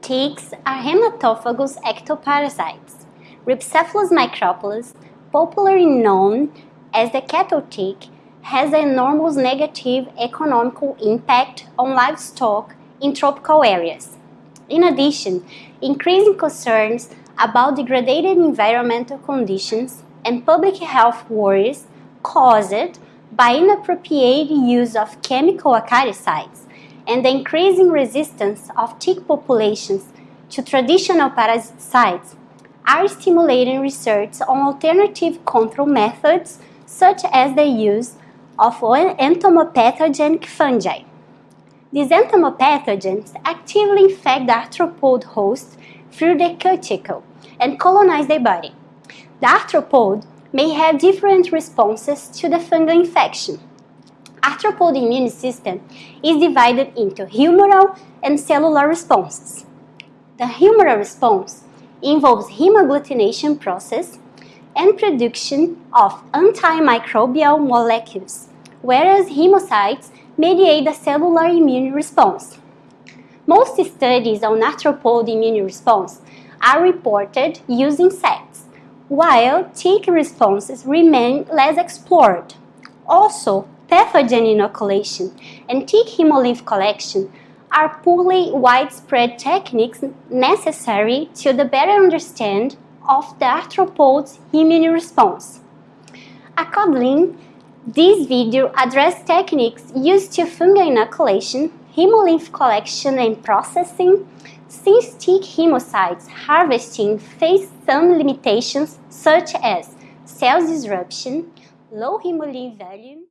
Ticks are hematophagous ectoparasites. Rhipicephalus microplus, popularly known as the cattle tick, has an enormous negative economical impact on livestock in tropical areas. In addition, increasing concerns about degraded environmental conditions and public health worries caused by inappropriate use of chemical acaricides and the increasing resistance of tick populations to traditional parasiticides are stimulating research on alternative control methods such as the use of entomopathogenic fungi. These entomopathogens actively infect the arthropod host through the cuticle and colonize their body. The arthropod may have different responses to the fungal infection, arthropod immune system is divided into humoral and cellular responses. The humoral response involves hemagglutination process and production of antimicrobial molecules, whereas hemocytes mediate the cellular immune response. Most studies on arthropod immune response are reported using insects, while tick responses remain less explored. Also, pathogen inoculation and tick hemolymph collection are poorly widespread techniques necessary to the better understand of the arthropod's immune response. Accordingly, this video addresses techniques used to fungal inoculation, hemolymph collection and processing, since tick hemocytes harvesting face some limitations such as cell disruption, low hemolymph volume,